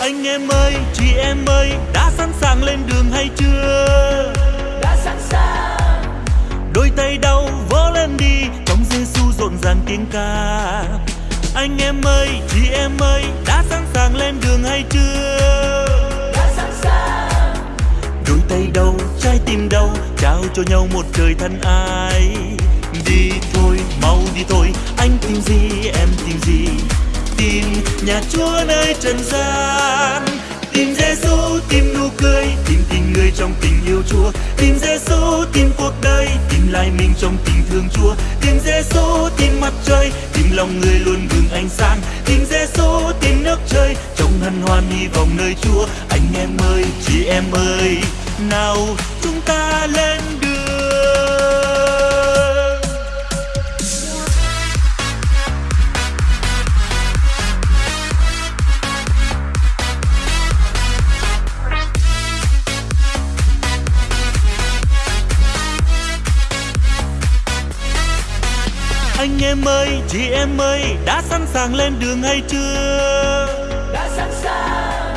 anh em ơi chị em ơi đã sẵn sàng lên đường hay chưa? Đã sẵn sàng. Đôi tay đau vỗ lên đi trong Giêsu rộn ràng tiếng ca. Anh em ơi chị em ơi đã sẵn sàng lên đường hay chưa? Đã sẵn sàng. Đôi tay đâu trái tim đâu trao cho nhau một trời thân ai. Đi nhà chúa nơi trần gian. Tìm Giêsu tìm nụ cười, tìm tình người trong tình yêu chúa. Tìm Giêsu tìm cuộc đời, tìm lại mình trong tình thương chúa. Tìm Giêsu tìm mặt trời, tìm lòng người luôn bừng ánh sáng. Tìm Giêsu tìm nước trời trong hân hoan hy vọng nơi chúa. Anh em ơi, chị em ơi, nào chúng ta lên anh em ơi chị em ơi đã sẵn sàng lên đường hay chưa? Đã sẵn sàng.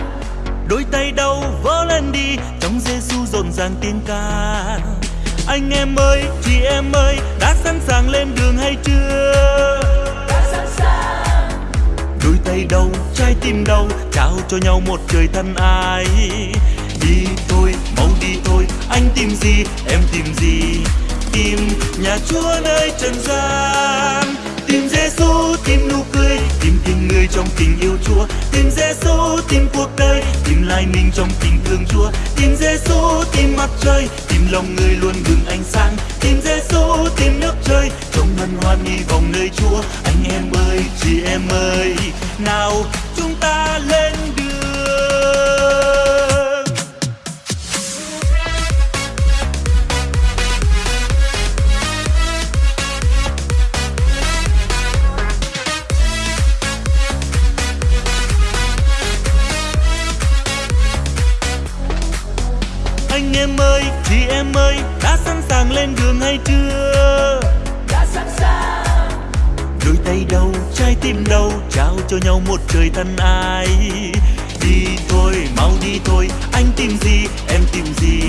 Đôi tay đâu vỗ lên đi trong Giêsu rộn ràng tiếng ca. Anh em ơi chị em ơi đã sẵn sàng lên đường hay chưa? Đã sẵn sàng. Đôi tay đâu trái tim đâu trao cho nhau một trời thân ai. Đi thôi mau đi thôi anh tìm gì em tìm gì nhà chúa nơi trần gian. Tìm Giêsu tìm nụ cười, tìm tình người trong tình yêu chúa. Tìm Giêsu tìm cuộc đời, tìm lại mình trong tình thương chúa. Tìm Giêsu tìm mặt trời, tìm lòng người luôn bừng ánh sáng. Tìm Giêsu tìm nước trời trong hân hoan nghi vọng nơi chúa. Anh em ơi, chị em ơi, nào chúng ta lên đường chị em ơi đã sẵn sàng lên đường hay chưa? Đã sẵn sàng. Đôi tay đâu trái tim đâu trao cho nhau một trời thân ai. Đi thôi mau đi thôi anh tìm gì em tìm gì?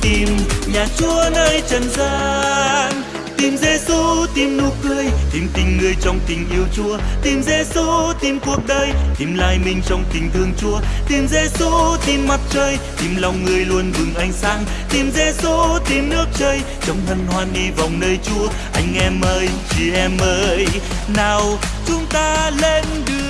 Tìm nhà chúa nơi trần gian tìm Giêsu tìm nụ cười, tìm tình người trong tình yêu chúa. Tìm Giêsu tìm cuộc đời, tìm lại mình trong tình thương chúa. Tìm Giêsu tìm mặt trời, tìm lòng người luôn bừng ánh sáng. Tìm Giêsu tìm nước trời, trong hân hoan đi vòng nơi chúa. Anh em ơi, chị em ơi, nào chúng ta lên đường.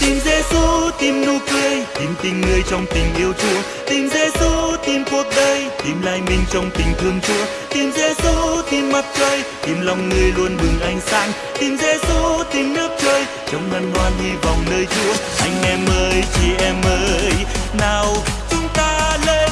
Tìm Giêsu tìm nụ cười tìm tình người trong tình yêu Chúa. Tìm Giêsu tìm cuộc đời. Tìm lại mình trong tình thương Chúa. Tìm Giêsu tìm mặt trời. Tìm lòng người luôn bừng ánh sáng. Tìm Giêsu tìm nước trời. Trong hân hoan hy vọng nơi Chúa. Anh em ơi, chị em ơi. Nào, chúng ta lên.